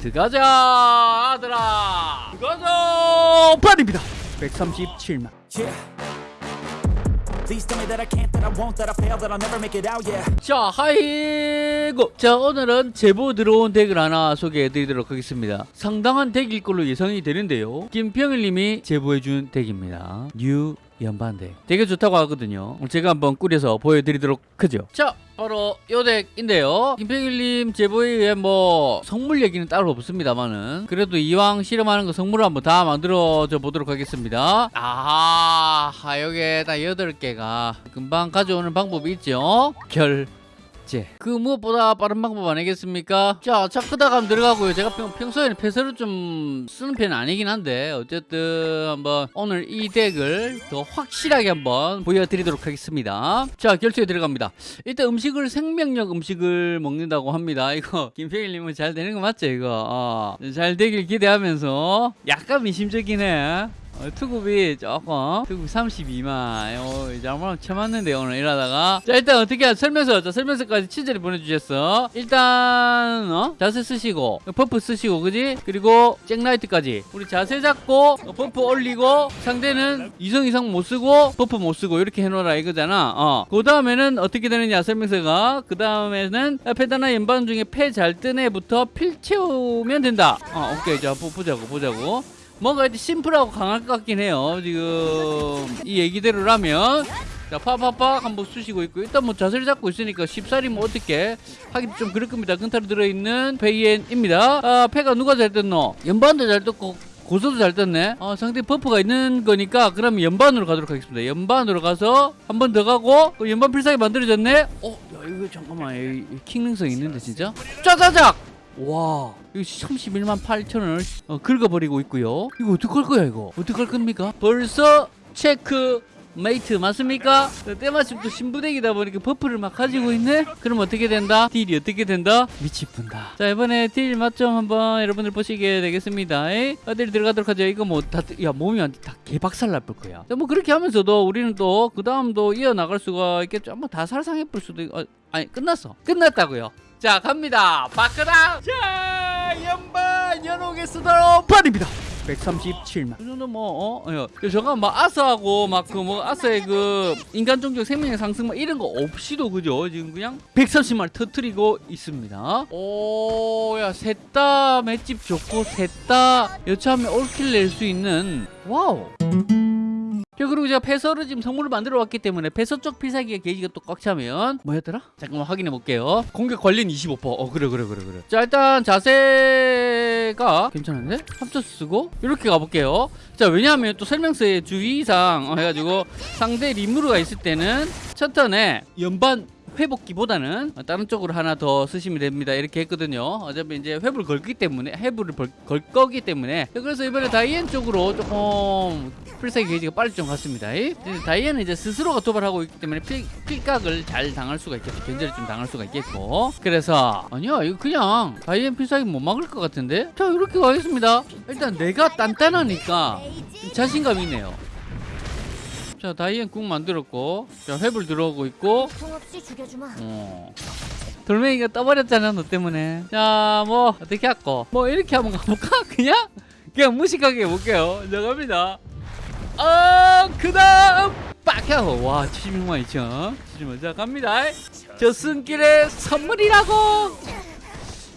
들어가자 아들아. 들어가자 판입니다. 137만. Yeah. Please tell me that I can't, that I won't, that I fail, that I'll never make it out, yeah. 자 하이고. 자 오늘은 제보 들어온 덱을 하나 소개해 드리도록 하겠습니다. 상당한 덱일 걸로 예상이 되는데요. 김평일님이 제보해준 덱입니다. new 연반덱. 되게 좋다고 하거든요. 제가 한번 꾸려서 보여드리도록 하죠. 자 바로 요 덱인데요. 김평일님 제보에 의해 뭐 성물 얘기는 따로 없습니다만은 그래도 이왕 실험하는 거 성물을 한번 다 만들어줘 보도록 하겠습니다. 아하 하여게 다 8개가 금방 가져오는 방법이 있죠. 결 제. 그 무엇보다 빠른 방법 아니겠습니까? 자, 차크다가 한번 들어가고요. 제가 평, 평소에는 패서를 좀 쓰는 편은 아니긴 한데 어쨌든 한번 오늘 이 덱을 더 확실하게 한번 보여드리도록 하겠습니다. 자, 결투에 들어갑니다. 일단 음식을 생명력 음식을 먹는다고 합니다. 이거 김평일님은 잘 되는 거 맞죠? 이거 어, 잘 되길 기대하면서 약간 해. 어, 투급이 조금 투급 32만 어, 이제 아무나 쳐맞는데 오늘 일하다가. 자 일단 어떻게 하 설명서 자 설명서까지 친절히 보내주셨어. 일단 어? 자세 쓰시고 버프 쓰시고 그지? 그리고 잭라이트까지. 우리 자세 잡고 어, 버프 올리고 상대는 이성 이상 못 쓰고 버프 못 쓰고 이렇게 해놓으라 이거잖아. 어 그 다음에는 어떻게 되느냐 설명서가. 그 다음에는 페다나 연방 중에 패잘뜬 애부터 필 채우면 된다. 어 오케이. 자 보- 보자고 보자고 뭔가 이제 심플하고 강할 것 같긴 해요. 지금 이 얘기대로라면 자 파파파 한번 쑤시고 있고 일단 뭐 자세를 잡고 있으니까 쉽사리 뭐 어떻게 하기도 좀 그럴 겁니다. 근타로 들어있는 다이앤입니다. 아 패가 누가 잘 떴노? 연반도 잘 떴고 고소도 잘 떴네. 어, 상대 buff가 있는 거니까 그럼 연반으로 가도록 하겠습니다. 연반으로 가서 한 번 더 가고 또 연반 필살기 만들어졌네. 어, 야 이거 잠깐만 이, 이 킹능성 있는데 진짜? 짜자작! 와 이거 31만 8천원을 어, 긁어버리고 있고요 이거 어떡할 거야 이거 어떡할 겁니까 벌써 체크 메이트 맞습니까? 어, 때마침 또 신부덱이다 보니까 buff를 막 가지고 있네? 그럼 어떻게 된다? 딜이 어떻게 된다? 미쳐뿐다 자 이번에 딜 맛점 한번 여러분들 보시게 되겠습니다 에이? 어딜 들어가도록 하죠 이거 뭐 다야 몸이 완전 다 개박살 날걸 거야 자, 뭐 그렇게 하면서도 우리는 또 그 다음도 이어나갈 수가 있겠죠 한번 다 살상해 볼 수도 있... 어, 아니 끝났어 끝났다고요 자 갑니다. 바크랑 자 연반 연옥의 수다로 판입니다. 137만. 이 정도 뭐 어? 어, 저가 막 아스하고 막 그 뭐 아스의 그 인간 종족 생명의 상승 막 이런 거 없이도 그죠? 지금 그냥? 130만 터트리고 있습니다. 오야 셋다 맷집 좋고 셋다 여차하면 all kill 낼 수 있는 wow! 자 그리고 제가 패서를 지금 성물을 만들어 왔기 때문에 패서 쪽 필살기가 게이지가 또 꽉 차면 뭐였더라? 잠깐만 확인해 볼게요 공격 관련 25%어 그래 그래 그래 그래 자 일단 자세가 괜찮은데? 합쳐 쓰고 이렇게 가볼게요 자 왜냐하면 또 설명서에 주의사항 어, 해가지고 상대 리무르가 있을 때는 첫 턴에 연반 회복기보다는 다른 쪽으로 하나 더 쓰시면 됩니다. 이렇게 했거든요. 어차피 이제 회복을 걸기 때문에 회복을 벌- 걸 거기 때문에. 그래서 이번에 다이앤 쪽으로 조금 필살기 게이지가 빨리 좀 갔습니다. 다이앤은 이제 스스로가 도발하고 있기 때문에 필, 필각을 잘 당할 수가 있겠죠. 견제를 좀 당할 수가 있겠고. 그래서 아니야 이거 그냥 다이앤 필살기 못 막을 것 같은데? 자 이렇게 가겠습니다. 일단 내가 단단하니까 좀 자신감이 있네요 자 다이앤 궁 만들었고 자 회불 들어오고 있고. 어. 돌멩이가 떠버렸잖아 너 때문에. 자 뭐 어떻게 할거 뭐 이렇게 한번 가볼까? 그냥? 그냥 무식하게 해볼게요. 자 갑니다. 어그 다음! 빡 하고 와 76만 2천. 76만. 자 갑니다. 저승길의 선물이라고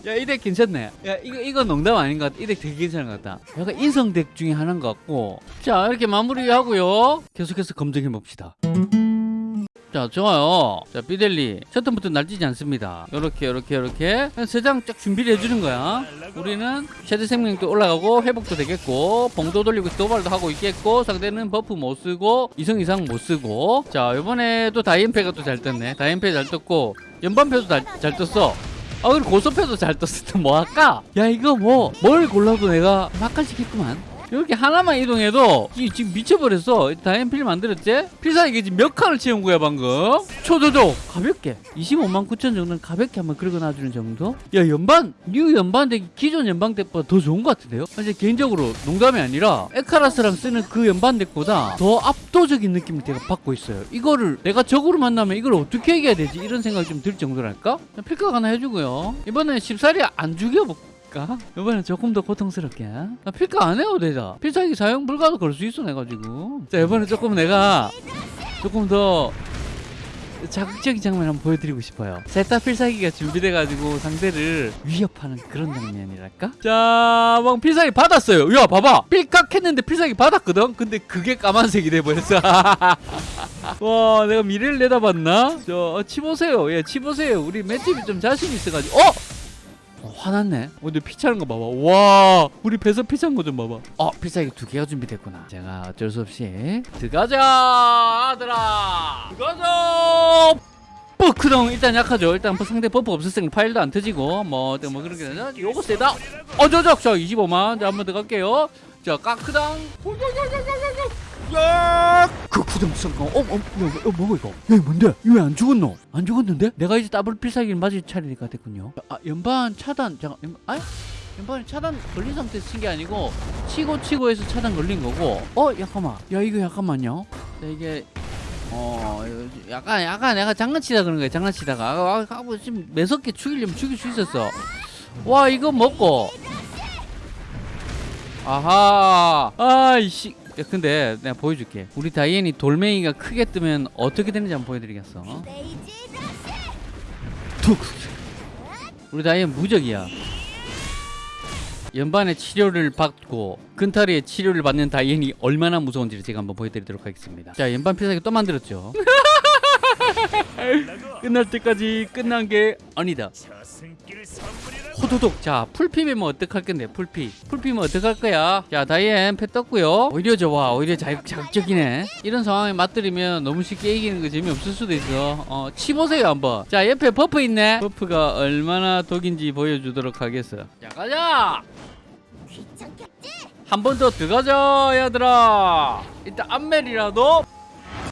야 이 덱 괜찮네. 야 이거 이거 농담 아닌 것 같아. 이 덱 되게 괜찮은 것 같다. 약간 인성 덱 중에 하나인 것 같고. 자 이렇게 마무리하고요. 계속해서 검증해 봅시다. 자 좋아요. 자 비델리. 셔터부터 날뛰지 않습니다. 요렇게 요렇게 요렇게. 세 장 쫙 준비를 해주는 거야. 우리는 최대 생명력도 올라가고 회복도 되겠고 봉도 돌리고 도발도 하고 있겠고 상대는 buff 못 쓰고 이성 이상 못 쓰고. 자 이번에도 다이앤패가 또 잘 떴네. 다이앤패 잘 떴고 연반패도 잘, 잘 떴어 아 그리고 고소패도 잘 떴을 뭐 할까? 야 이거 뭐 뭘 골라도 내가 맛깔지겠구만 이렇게 하나만 이동해도 이- 지금 미쳐버렸어 다이앤필 만들었지? 필살기 지금 몇 칸을 채운 거야 방금 초조조 가볍게 25만 9천 정도는 가볍게 한번 긁어 놔주는 정도? 야 연반 new 연반 덱이 기존 연반 덱보다 더 좋은 것 같은데요? 사실 개인적으로 농담이 아니라 에카라스랑 쓰는 그 연반 덱보다 더 압도적인 느낌을 제가 받고 있어요 이거를 내가 적으로 만나면 이걸 어떻게 이겨야 되지? 이런 생각이 좀 들 정도랄까? 필각 하나 해주고요 이번엔 쉽사리 안 죽여볼까? 필까? 이번엔 조금 더 고통스럽게 나 필까 안 해도 되자 필살기 사용 불가도 걸수 있어 내가 지금 자 이번엔 조금 내가 조금 더 자극적인 장면 한번 보여드리고 싶어요 셋다 필살기가 준비돼가지고 상대를 위협하는 그런 장면이랄까? 자, 막 필살기 받았어요 야 봐봐 필깍 했는데 필살기 받았거든? 근데 그게 까만색이 돼버렸어 와 내가 미래를 내다봤나? 저 어, 치보세요 예 치보세요 우리 맷집이 좀 자신 있어가지고 어? 어, 화났네. 어, 근데 피 차는 거 봐봐. 와, 우리 배서 피 찬 거 좀 봐봐. 어, 필살기 두 개가 준비됐구나. 제가 어쩔 수 없이 들어가자, 아들아. 들어가자. 버크동 일단 약하죠. 일단 뭐 상대 버프 없었으니 파일도 안 터지고 뭐, 뭐 그런 게 아니라 요거 세다. 어, 저저, 저 25만. 자, 한번 들어갈게요. 자, 까크당. 야! 그 구덩성강. 어, 어, 야, 어, 뭐가 이거? 야, 뭔데? 이거 왜안 죽었노? 안 죽었는데? 내가 이제 더블 필살기를 맞을 차례가 됐군요. 아, 연반 차단. 잠깐, 연, 아? 연반이 차단 걸린 상태에서 친 게 아니고 치고 치고 해서 차단 걸린 거고. 어, 잠깐만. 야, 이거 잠깐만요. 자, 이게 어, 약간 약간 내가 장난치다 그런 거야. 장난치다가 아, 아, 뭐 지금 매섭게 죽이려면 죽일 수 있었어. 와, 이거 먹고. 아하. 아이씨. 야, 근데 내가 보여줄게. 우리 다이앤이 돌멩이가 크게 뜨면 어떻게 되는지 한번 보여드리겠어. 툭. 우리 다이앤 무적이야. 연반의 치료를 받고 근타리의 치료를 받는 다이앤이 얼마나 무서운지를 제가 한번 보여드리도록 하겠습니다. 자, 연반 필살기 또 만들었죠. 끝날 때까지 끝난 게 아니다. 호도독. 자 풀피면 어떡할 건데 풀피. 풀피면 어떡할 거야? 자 다이앤 패 떴고요. 오히려 좋아 오히려 자, 자극적이네. 이런 상황에 맛들이면 너무 쉽게 이기는 거 재미없을 수도 있어. 어 치보세요 한번. 자 옆에 buff 있네. buff가 얼마나 독인지 보여주도록 하겠어. 자 가자! 한 번 더 들어가자 얘들아. 일단 암멜이라도.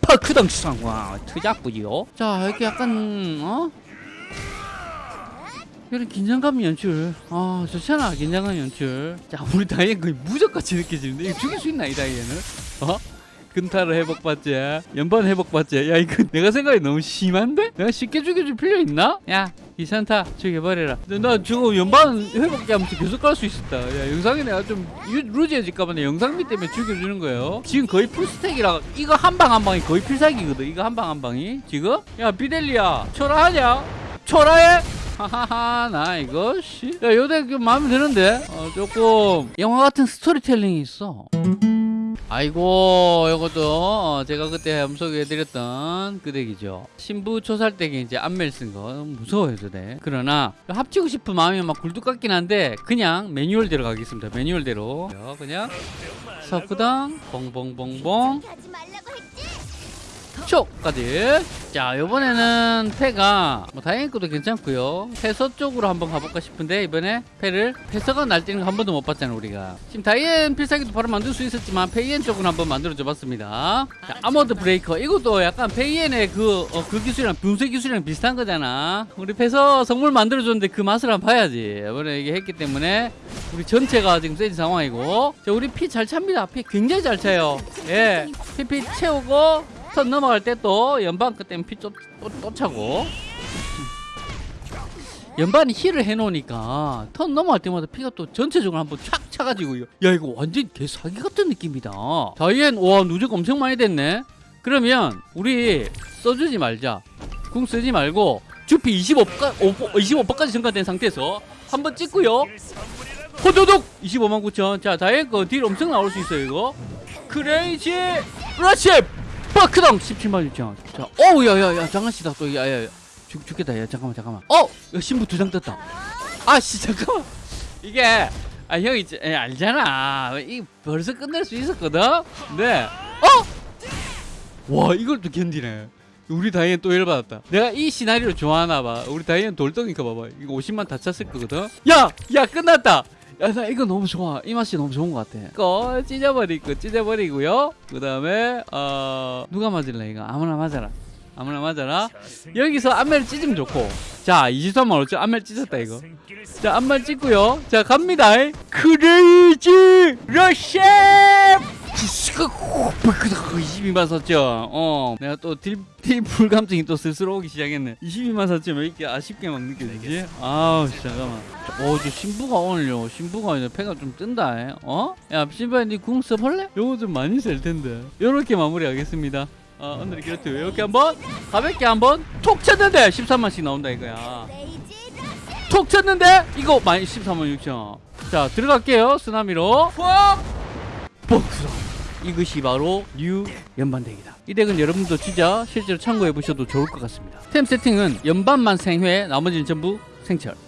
파크당 상황. 트잡부지요. 자 이렇게 약간 어 이런 긴장감 연출 아 좋잖아 긴장감 연출 자 우리 다이앤 거의 무적같이 느껴지는데 이거 죽일 수 있나 이 다이앤을 어? 근타를 회복받지 연반 회복받지 야 이거 내가 생각이 너무 심한데? 내가 쉽게 죽여줄 필요 있나? 야 이산타 죽여버려라 나 저거 연반 회복기 하면서 계속 갈 수 있었다 야 영상이 내가 좀 유- 루즈해질까봐 내 영상미 때문에 죽여주는 거예요 지금 거의 풀스택이라 이거 한 방한 방이 거의 필살기거든 이거 한방한 방이 지금? 야 비델리야 초라하냐? 초라해? 하하하 나 이거 씨. 야 요대 그 마음에 드는데? 어, 조금 영화 같은 스토리텔링이 있어. 아이고 이것도 어, 제가 그때 소개해드렸던 그 덱이죠. 신부 초살 덱에 이제 안멜 쓴 거. 무서워요 저덱 그러나 합치고 싶은 마음이 막 굴뚝 같긴 한데 그냥 매뉴얼대로 가겠습니다 매뉴얼대로. 그냥 석구당 봉봉봉봉 하지 말라고 했지. 쇼까지. 자 이번에는 패가 뭐 다행히 것도 괜찮고요. 패서 쪽으로 한번 가볼까 싶은데 이번에 패를 패서가 날뛰는 거 한 번도 못 봤잖아 우리가. 지금 다이앤 필살기도 바로 만들 수 있었지만 페이엔 쪽으로 한번 만들어 줘 봤습니다. 자 Armored Breaker. 이것도 약간 페이엔의 그, 어, 그 기술이랑 분쇄 기술이랑 비슷한 거잖아. 우리 패서 성물 만들어 줬는데 그 맛을 한번 봐야지. 이번에 이게 했기 때문에 우리 전체가 지금 세진 상황이고. 자 우리 피 잘 찹니다. 피 굉장히 잘 차요. 예 피 피 채우고 턴 넘어갈 때 또 연반 그때는 피 또 또, 또 차고. 연반이 heal을 해놓으니까 턴 넘어갈 때마다 피가 또 전체적으로 한번 촥 차가지고 야 이거 완전 개사기 같은 느낌이다. 다이앤 와 누적 엄청 많이 됐네. 그러면 우리 써주지 말자. 궁 쓰지 말고 주피 25까, 25%까지 증가된 상태에서 한번 찍고요. 호도독 25만 9천. 자 다이앤 거딜 엄청 나올 수 있어요 이거. 크레이지 러 시 버크덩 17만 6천 자 어우 야야야 장난치다 또. 야야야. 죽, 죽겠다 야 잠깐만 잠깐만. 어 야, 신부 두 장 떴다. 아씨 잠깐만. 이게 아 형이 이제 에, 알잖아. 이 벌써 끝낼 수 있었거든? 네. 어? 와 이걸 또 견디네. 우리 다이앤 또 열받았다. 내가 이 시나리오 좋아하나 봐. 우리 다이앤 돌덩이니까 봐봐. 이거 50만 다 찼을 거거든? 야 야 끝났다 야 나 이거 너무 좋아. 이 맛이 너무 좋은 것 같아. 이거 찢어버리고 찢어버리고요. 그 다음에 어 누가 맞을래 이거? 아무나 맞아라. 아무나 맞아라. 여기서 안멜 찢으면 좋고. 자 23만 5천 안멜 찢었다 이거. 자 안멜 찢고요. 자 갑니다. 크레이지 시가 22만 4천. 어, 내가 또 딜, 감정이 또 스스로 오기 시작했네. 22만 4천 왜 이렇게 아쉽게 막 느껴지지? 아우, 씨, 잠깐만. 어, 저 신부가 오늘요. 신부가 오늘 패가 좀 뜬다. 에? 어? 야, 신부야, 니궁 써볼래? 요거 좀 많이 쓸 텐데. 요렇게 마무리하겠습니다. 어, 오늘 이렇게 이렇게 한번 가볍게 한번 톡 쳤는데 13만씩 나온다 이거야. 톡 쳤는데 이거 많이 13만 6천. 자 들어갈게요 쓰나미로. 푹 복수. 이것이 바로 new 연반덱이다. 이 덱은 여러분도 진짜 실제로 참고해 보셔도 좋을 것 같습니다. 템 세팅은 연반만 생회, 나머지는 전부 생철.